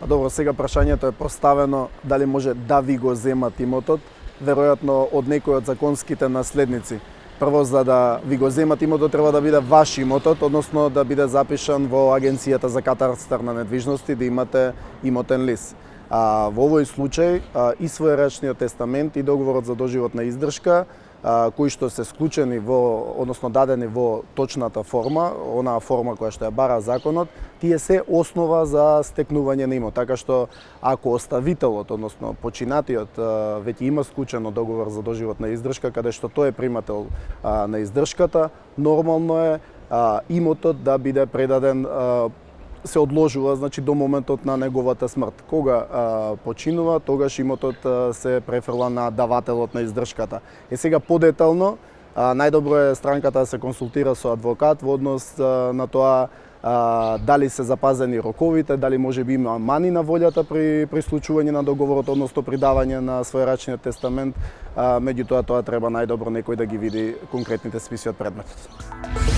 А добро, сега прашањето е поставено дали може да ви го земат имотот, веројатно од некој од законските наследници. Прво, за да ви го земат имотот, треба да биде ваш имотот, односно да биде запишан во Агенцијата за катарстар на недвижности, да имате имотен лист. А, во овој случај а, и својрачниот тестамент и договорот за доживотна издршка а, кои што се склучени во, односно дадени во точната форма, онаа форма која што ја бара законот, тие се основа за стекнување на имот. Така што ако оставителот, односно починатиот веќе има склучено договор за доживотна издршка, каде што тој е примател на издршката, нормално е имотот да биде предаден се одложува значи до моментот на неговата смрт. Кога а, починува, тогаш имотот а, се префрла на давателот на издршката. Е сега подетално, а, најдобро е странката да се консултира со адвокат во однос а, на тоа а, дали се запазени роковите, дали може би има мани на волјата при, при случување на договорот, односно при давање на својрачниот тестамент, а, меѓутоа тоа треба најдобро некој да ги види конкретните списи од предметот.